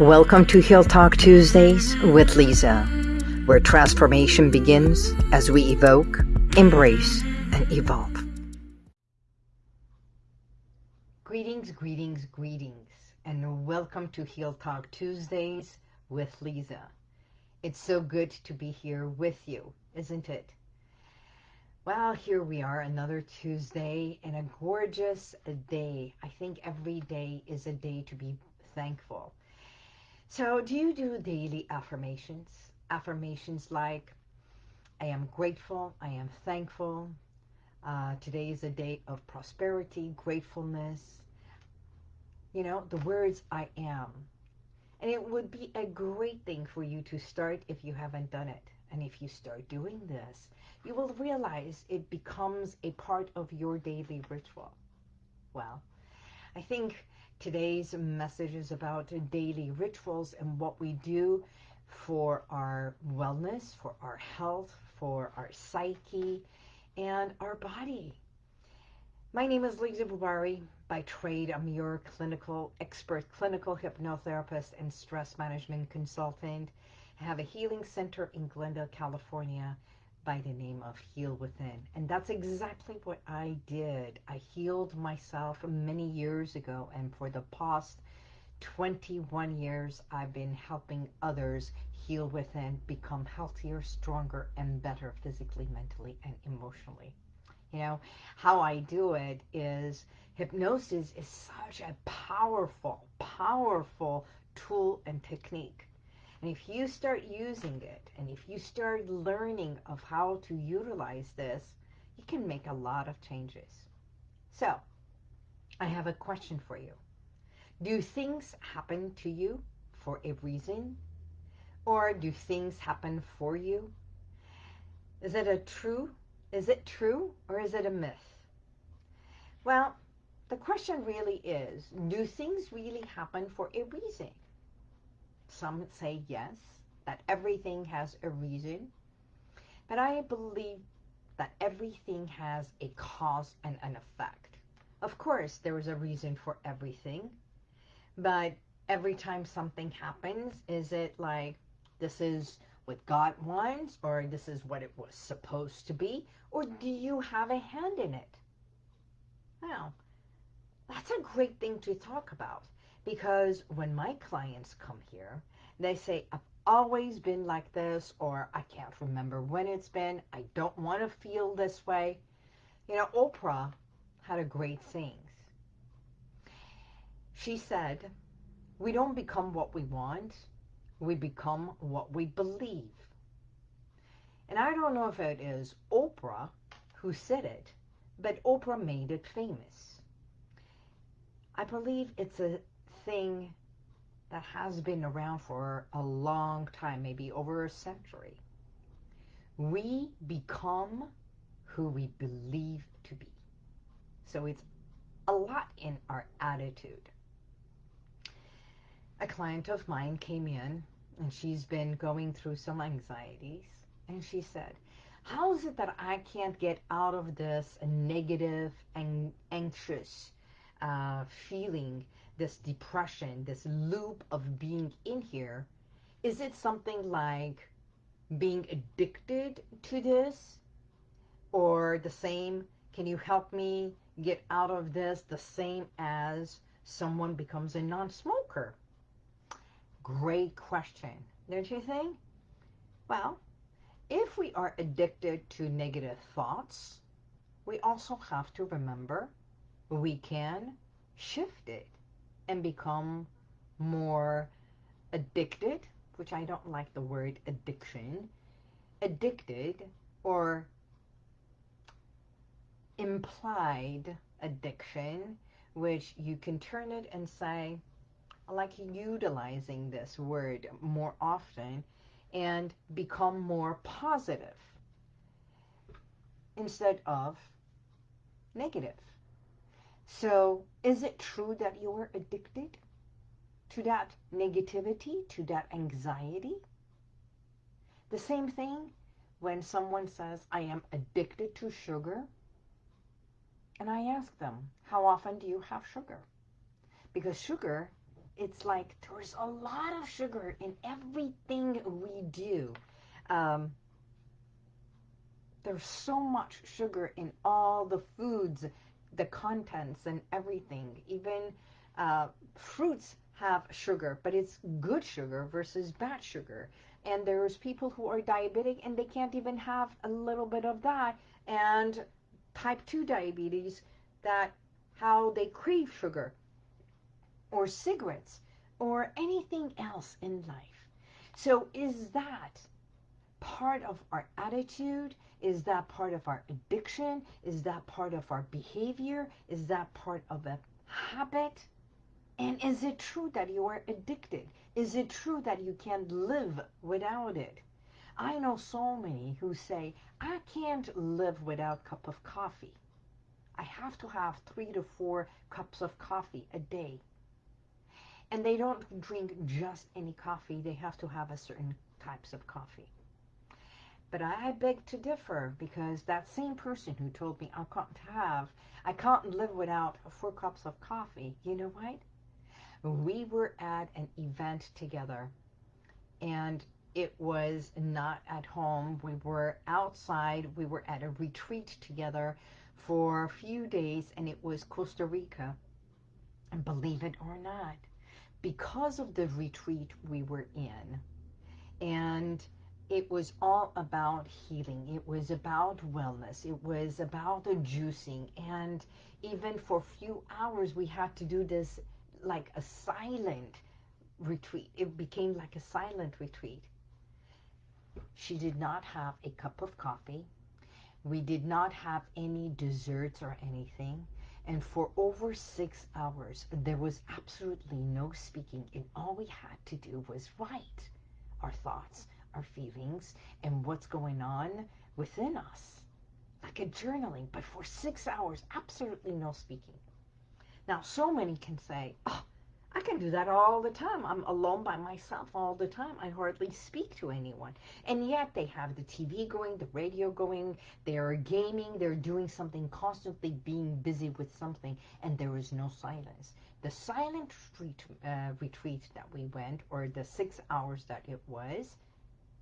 Welcome to Heal Talk Tuesdays with Lisa, where transformation begins as we evoke, embrace, and evolve. Greetings, greetings, greetings, and welcome to Heal Talk Tuesdays with Lisa. It's so good to be here with you, isn't it? Well, here we are, another Tuesday and a gorgeous day. I think every day is a day to be thankful. So do you do daily affirmations? Affirmations like, I am grateful, I am thankful, uh, today is a day of prosperity, gratefulness, you know, the words I am. And it would be a great thing for you to start if you haven't done it. And if you start doing this, you will realize it becomes a part of your daily ritual. Well, I think Today's message is about daily rituals and what we do for our wellness, for our health, for our psyche, and our body. My name is Lisa Bubari. By trade, I'm your clinical expert, clinical hypnotherapist, and stress management consultant. I have a healing center in Glendale, California, by the name of Heal Within. And that's exactly what I did. I healed myself many years ago, and for the past 21 years, I've been helping others heal within, become healthier, stronger, and better physically, mentally, and emotionally. You know, how I do it is hypnosis is such a powerful, powerful tool and technique and if you start using it, and if you start learning of how to utilize this, you can make a lot of changes. So, I have a question for you. Do things happen to you for a reason? Or do things happen for you? Is it a true? Is it true or is it a myth? Well, the question really is, do things really happen for a reason? Some say yes, that everything has a reason. But I believe that everything has a cause and an effect. Of course, there is a reason for everything. But every time something happens, is it like this is what God wants or this is what it was supposed to be? Or do you have a hand in it? Well, that's a great thing to talk about because when my clients come here, they say, I've always been like this, or I can't remember when it's been. I don't want to feel this way. You know, Oprah had a great saying. She said, we don't become what we want, we become what we believe. And I don't know if it is Oprah who said it, but Oprah made it famous. I believe it's a thing that has been around for a long time, maybe over a century. We become who we believe to be. So it's a lot in our attitude. A client of mine came in and she's been going through some anxieties and she said, how is it that I can't get out of this negative and anxious uh, feeling this depression, this loop of being in here, is it something like being addicted to this? Or the same, can you help me get out of this the same as someone becomes a non-smoker? Great question, don't you think? Well, if we are addicted to negative thoughts, we also have to remember we can shift it and become more addicted, which I don't like the word addiction, addicted or implied addiction, which you can turn it and say, I like utilizing this word more often and become more positive instead of negative. So is it true that you are addicted to that negativity, to that anxiety? The same thing when someone says, I am addicted to sugar. And I ask them, how often do you have sugar? Because sugar It's like there's a lot of sugar in everything we do. Um, there's so much sugar in all the foods, the contents and everything. Even uh, fruits have sugar, but it's good sugar versus bad sugar. And there's people who are diabetic and they can't even have a little bit of that. And type 2 diabetes that how they crave sugar or cigarettes or anything else in life. So is that part of our attitude? Is that part of our addiction? Is that part of our behavior? Is that part of a habit? And is it true that you are addicted? Is it true that you can't live without it? I know so many who say, I can't live without a cup of coffee. I have to have three to four cups of coffee a day. And they don't drink just any coffee. They have to have a certain types of coffee. But I beg to differ because that same person who told me I can't have, I can't live without four cups of coffee, you know what? We were at an event together and it was not at home. We were outside. We were at a retreat together for a few days and it was Costa Rica. And believe it or not, because of the retreat we were in and it was all about healing. It was about wellness. It was about the juicing. And even for a few hours, we had to do this like a silent retreat. It became like a silent retreat. She did not have a cup of coffee. We did not have any desserts or anything. And for over six hours, there was absolutely no speaking. And all we had to do was write our thoughts, our feelings, and what's going on within us. Like a journaling, but for six hours, absolutely no speaking. Now, so many can say, oh, I can do that all the time. I'm alone by myself all the time. I hardly speak to anyone. And yet they have the TV going, the radio going, they're gaming, they're doing something, constantly being busy with something, and there is no silence. The silent retreat, uh, retreat that we went, or the six hours that it was,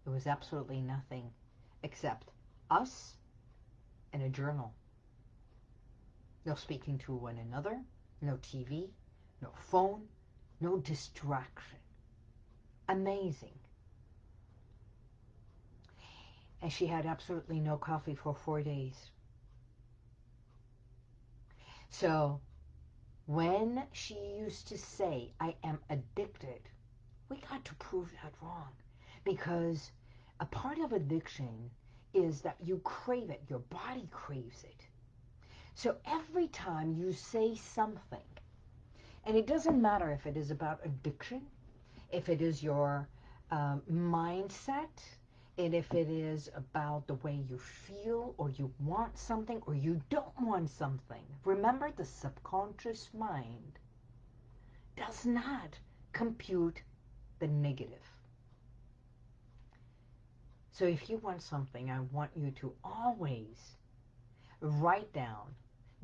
it was absolutely nothing except us and a journal. No speaking to one another, no TV, no phone, no distraction. Amazing. And she had absolutely no coffee for four days. So when she used to say, I am addicted, we got to prove that wrong. Because a part of addiction is that you crave it. Your body craves it. So every time you say something, and it doesn't matter if it is about addiction, if it is your um, mindset, and if it is about the way you feel or you want something or you don't want something. Remember, the subconscious mind does not compute the negative. So if you want something, I want you to always write down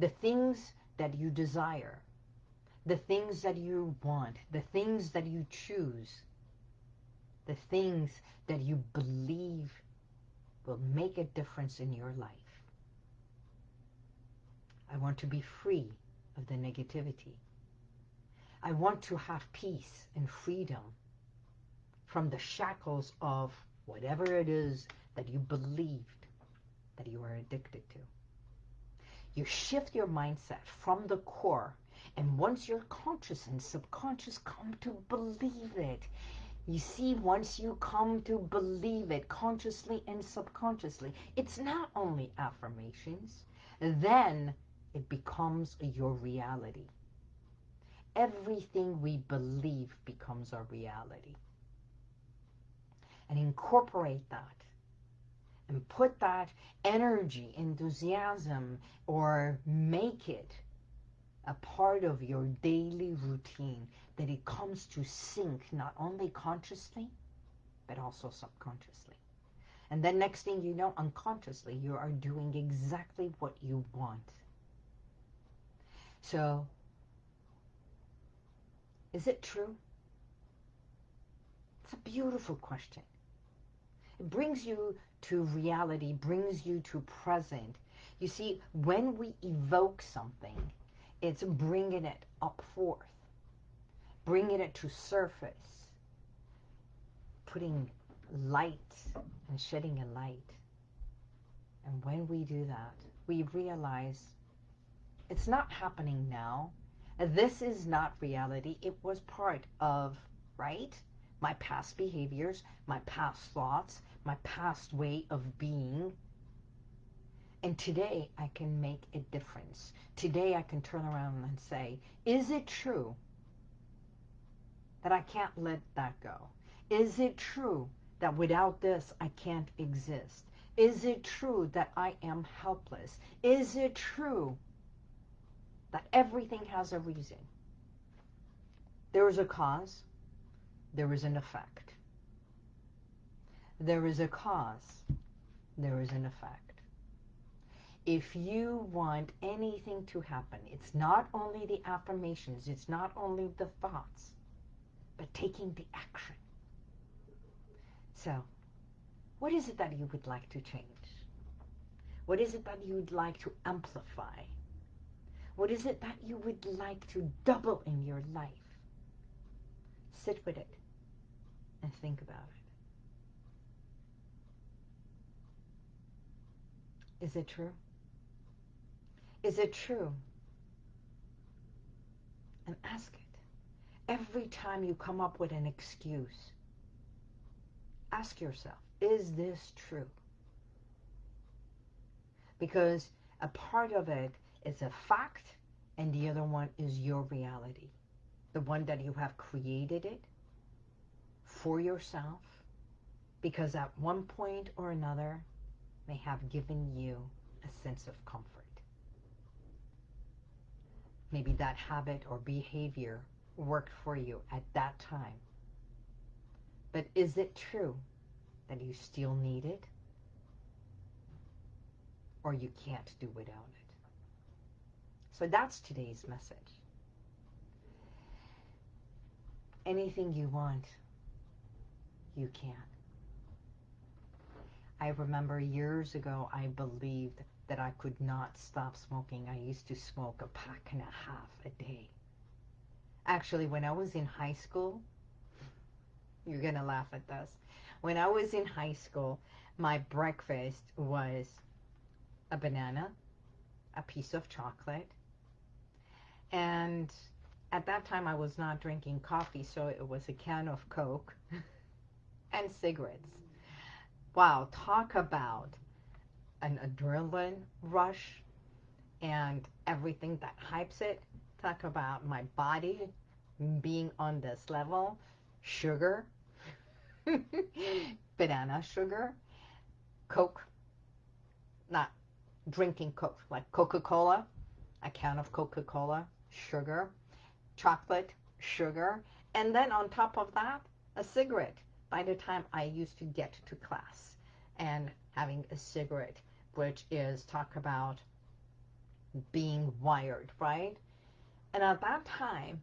the things that you desire, the things that you want, the things that you choose, the things that you believe will make a difference in your life. I want to be free of the negativity. I want to have peace and freedom from the shackles of whatever it is that you believed that you are addicted to. You shift your mindset from the core, and once your conscious and subconscious come to believe it, you see, once you come to believe it consciously and subconsciously, it's not only affirmations, then it becomes your reality. Everything we believe becomes our reality and incorporate that and put that energy, enthusiasm, or make it a part of your daily routine that it comes to sync not only consciously, but also subconsciously. And then next thing you know, unconsciously, you are doing exactly what you want. So Is it true? It's a beautiful question. Brings you to reality, brings you to present. You see, when we evoke something, it's bringing it up forth, bringing it to surface, putting light and shedding a light. And when we do that, we realize it's not happening now. This is not reality. It was part of, right? My past behaviors, my past thoughts, my past way of being. And today I can make a difference. Today I can turn around and say, is it true that I can't let that go? Is it true that without this I can't exist? Is it true that I am helpless? Is it true that everything has a reason? There is a cause, there is an effect. There is a cause, there is an effect. If you want anything to happen, it's not only the affirmations, it's not only the thoughts, but taking the action. So, what is it that you would like to change? What is it that you would like to amplify? What is it that you would like to double in your life? Sit with it and think about it. Is it true? Is it true? And ask it. Every time you come up with an excuse, ask yourself, is this true? Because a part of it is a fact and the other one is your reality. The one that you have created it for yourself because at one point or another may have given you a sense of comfort. Maybe that habit or behavior worked for you at that time. But is it true that you still need it? Or you can't do without it? So that's today's message. Anything you want, you can. I remember years ago I believed that I could not stop smoking. I used to smoke a pack and a half a day. Actually, when I was in high school, you're going to laugh at this. When I was in high school, my breakfast was a banana, a piece of chocolate, and at that time I was not drinking coffee, so it was a can of Coke and cigarettes. Wow, talk about an adrenaline rush and everything that hypes it. Talk about my body being on this level. Sugar, banana sugar, Coke, not drinking Coke, like Coca-Cola, a can of Coca-Cola, sugar, chocolate, sugar, and then on top of that, a cigarette by the time I used to get to class and having a cigarette, which is talk about being wired, right? And at that time,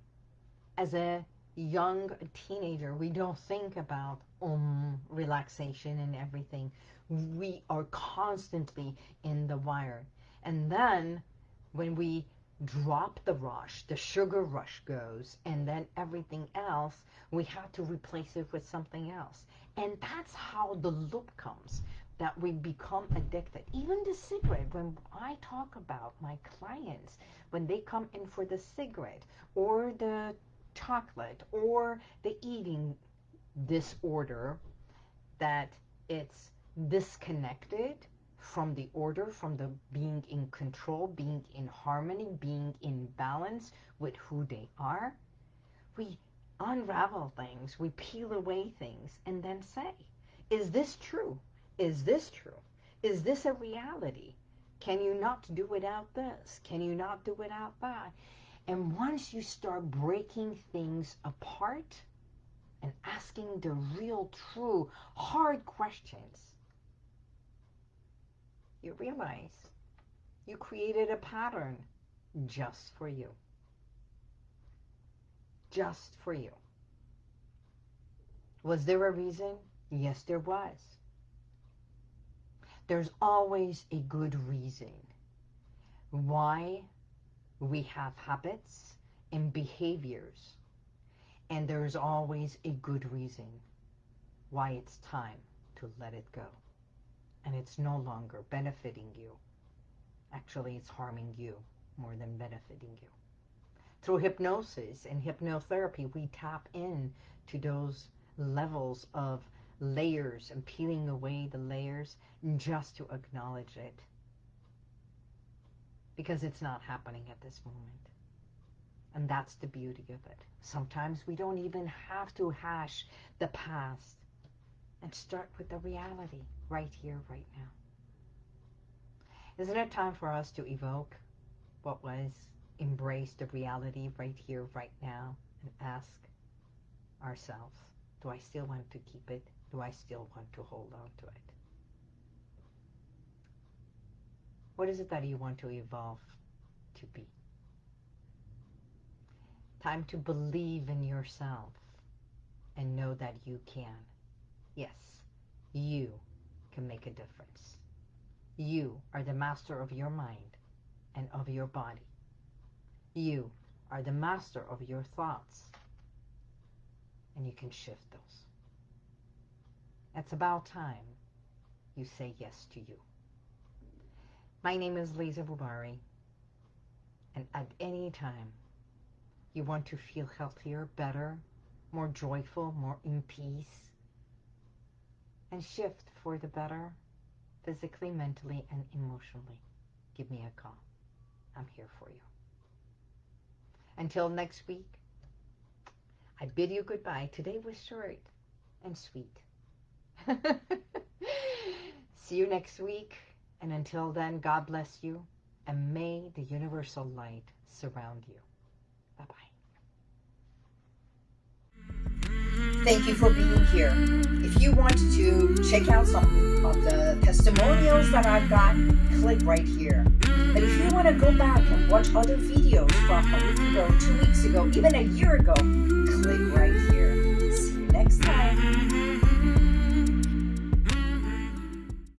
as a young teenager, we don't think about um, relaxation and everything. We are constantly in the wire. And then when we drop the rush, the sugar rush goes, and then everything else, we have to replace it with something else. And that's how the loop comes, that we become addicted. Even the cigarette, when I talk about my clients, when they come in for the cigarette or the chocolate or the eating disorder that it's disconnected from the order, from the being in control, being in harmony, being in balance with who they are. We unravel things, we peel away things, and then say, is this true? Is this true? Is this a reality? Can you not do without this? Can you not do without that? And once you start breaking things apart and asking the real, true, hard questions, you realize you created a pattern just for you. just for you. Was there a reason? Yes, there was. There's always a good reason why we have habits and behaviors. And there's always a good reason why it's time to let it go. And it's no longer benefiting you. Actually, it's harming you more than benefiting you. Through hypnosis and hypnotherapy, we tap in to those levels of layers and peeling away the layers just to acknowledge it. Because it's not happening at this moment. And that's the beauty of it. Sometimes we don't even have to hash the past and start with the reality right here, right now. Isn't it time for us to evoke what was, embrace the reality right here, right now, and ask ourselves, do I still want to keep it? Do I still want to hold on to it? What is it that you want to evolve to be? Time to believe in yourself and know that you can. Yes, you can make a difference. You are the master of your mind and of your body. You are the master of your thoughts and you can shift those. It's about time you say yes to you. My name is Lisa Bubari, and at any time you want to feel healthier, better, more joyful, more in peace, and shift for the better, physically, mentally, and emotionally, give me a call. I'm here for you. Until next week, I bid you goodbye. Today was short and sweet. See you next week. And until then, God bless you. And may the universal light surround you. Thank you for being here. If you want to check out some of the testimonials that I've got, click right here. But if you want to go back and watch other videos from a week ago, two weeks ago, even a year ago, click right